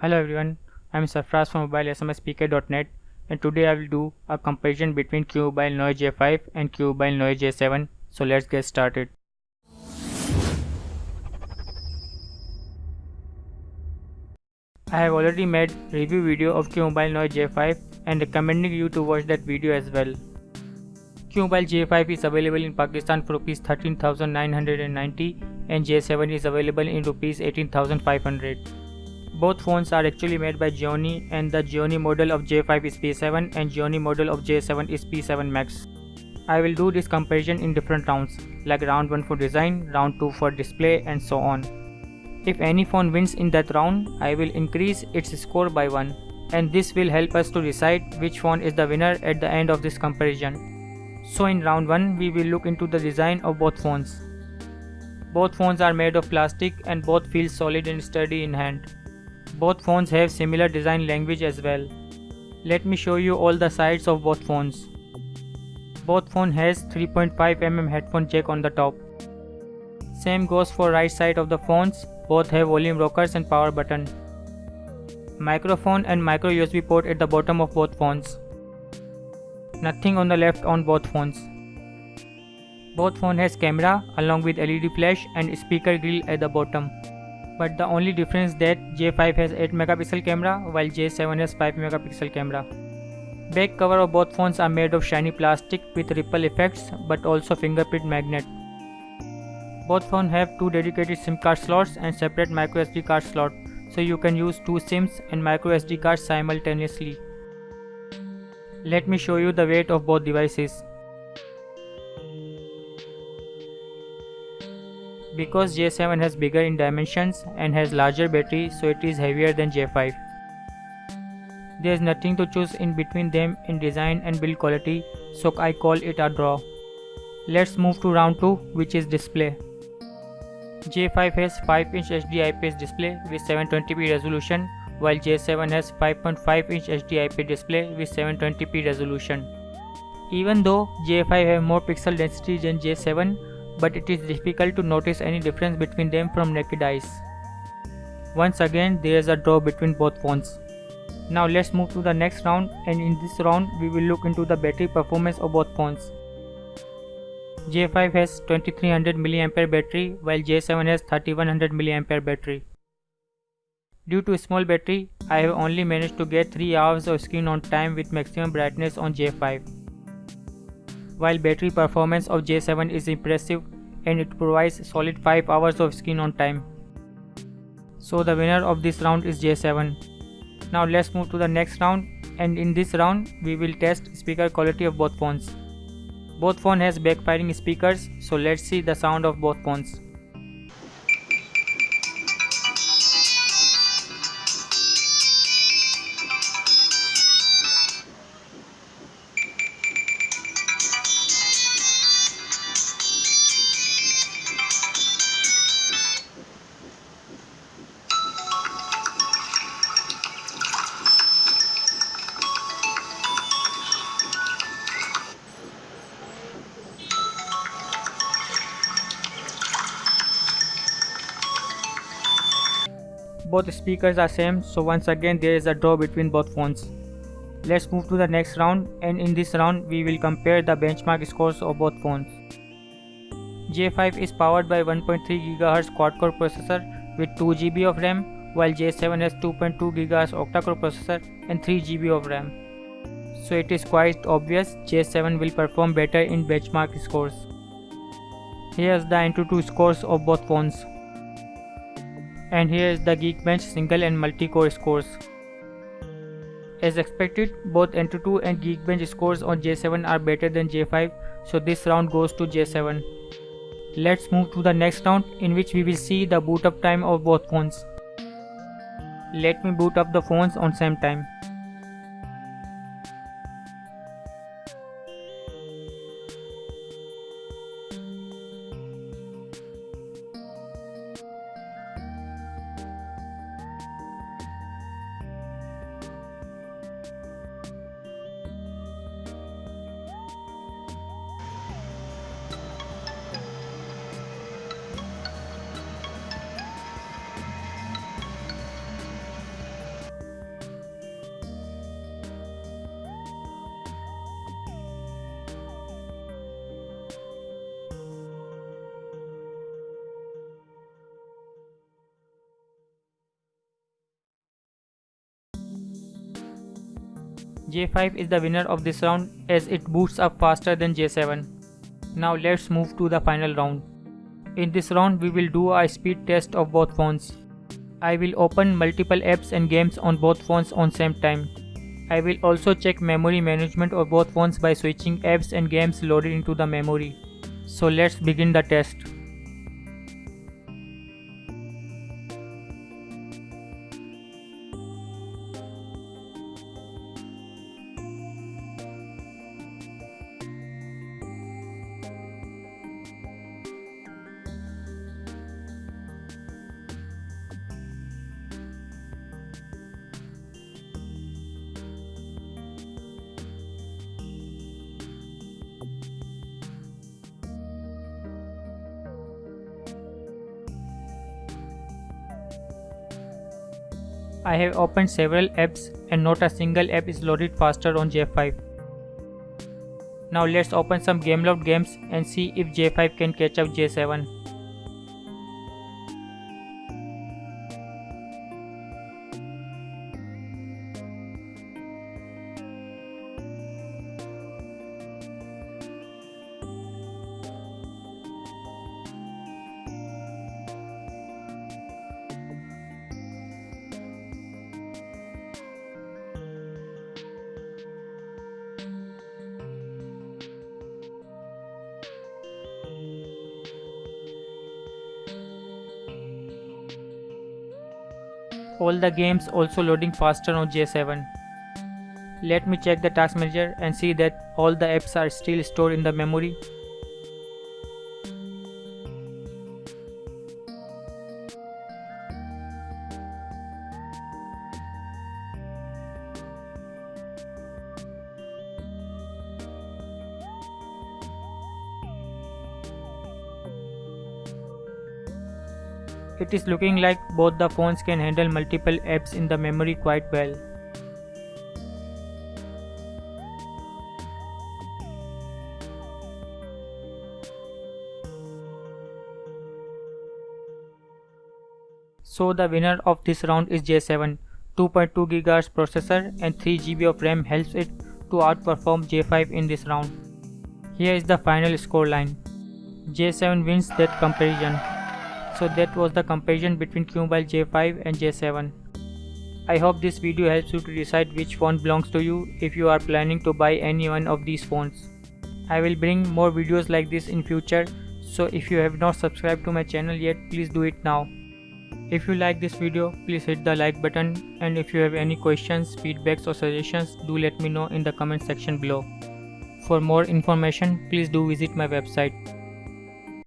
Hello everyone, I am Sarfraz from mobilesmspk.net and today I will do a comparison between QMobile Neo J5 and QMobile Neo J7 so let's get started. I have already made review video of QMobile Neo J5 and recommending you to watch that video as well. QMobile J5 is available in Pakistan for Rs 13,990 and J7 is available in Rs 18,500. Both phones are actually made by Gionee and the Gionee model of J5 is P7 and Gionee model of J7 is P7 Max. I will do this comparison in different rounds like round 1 for design, round 2 for display and so on. If any phone wins in that round, I will increase its score by 1 and this will help us to decide which phone is the winner at the end of this comparison. So in round 1 we will look into the design of both phones. Both phones are made of plastic and both feel solid and sturdy in hand. Both phones have similar design language as well. Let me show you all the sides of both phones. Both phone has 3.5mm headphone jack on the top. Same goes for right side of the phones, both have volume rockers and power button. Microphone and micro USB port at the bottom of both phones. Nothing on the left on both phones. Both phone has camera along with LED flash and speaker grill at the bottom but the only difference that J5 has 8 megapixel camera while J7 has 5 megapixel camera. Back cover of both phones are made of shiny plastic with ripple effects but also fingerprint magnet. Both phones have two dedicated SIM card slots and separate microSD card slot so you can use two SIMs and microSD cards simultaneously. Let me show you the weight of both devices. Because J7 has bigger in dimensions and has larger battery so it is heavier than J5. There is nothing to choose in between them in design and build quality so I call it a draw. Let's move to round 2 which is display. J5 has 5 inch HD IPS display with 720p resolution while J7 has 5.5 inch HD IPS display with 720p resolution. Even though J5 have more pixel density than J7, but it is difficult to notice any difference between them from naked eyes. Once again there is a draw between both phones. Now let's move to the next round and in this round we will look into the battery performance of both phones. J5 has 2300 mAh battery while J7 has 3100 mAh battery. Due to small battery, I have only managed to get 3 hours of screen on time with maximum brightness on J5 while battery performance of J7 is impressive and it provides solid 5 hours of screen on time. So the winner of this round is J7. Now let's move to the next round and in this round we will test speaker quality of both phones. Both phone has backfiring speakers so let's see the sound of both phones. Both speakers are same so once again there is a draw between both phones let's move to the next round and in this round we will compare the benchmark scores of both phones J5 is powered by 1.3 GHz quad-core processor with 2 GB of RAM while J7 has 2.2 GHz octa-core processor and 3 GB of RAM. So it is quite obvious J7 will perform better in benchmark scores. Here's the Antutu scores of both phones and here is the Geekbench single and multi-core scores. As expected, both Antutu and Geekbench scores on J7 are better than J5, so this round goes to J7. Let's move to the next round in which we will see the boot up time of both phones. Let me boot up the phones on same time. J5 is the winner of this round as it boots up faster than J7. Now let's move to the final round. In this round we will do a speed test of both phones. I will open multiple apps and games on both phones on same time. I will also check memory management of both phones by switching apps and games loaded into the memory. So let's begin the test. I have opened several apps and not a single app is loaded faster on J5. Now let's open some Gameloft games and see if J5 can catch up J7. All the games also loading faster on J7. Let me check the task manager and see that all the apps are still stored in the memory It is looking like both the phones can handle multiple apps in the memory quite well. So the winner of this round is J7. 2.2 GHz processor and 3 GB of RAM helps it to outperform J5 in this round. Here is the final scoreline. J7 wins that comparison. So that was the comparison between QMobile J5 and J7. I hope this video helps you to decide which phone belongs to you if you are planning to buy any one of these phones. I will bring more videos like this in future so if you have not subscribed to my channel yet please do it now. If you like this video please hit the like button and if you have any questions, feedbacks or suggestions do let me know in the comment section below. For more information please do visit my website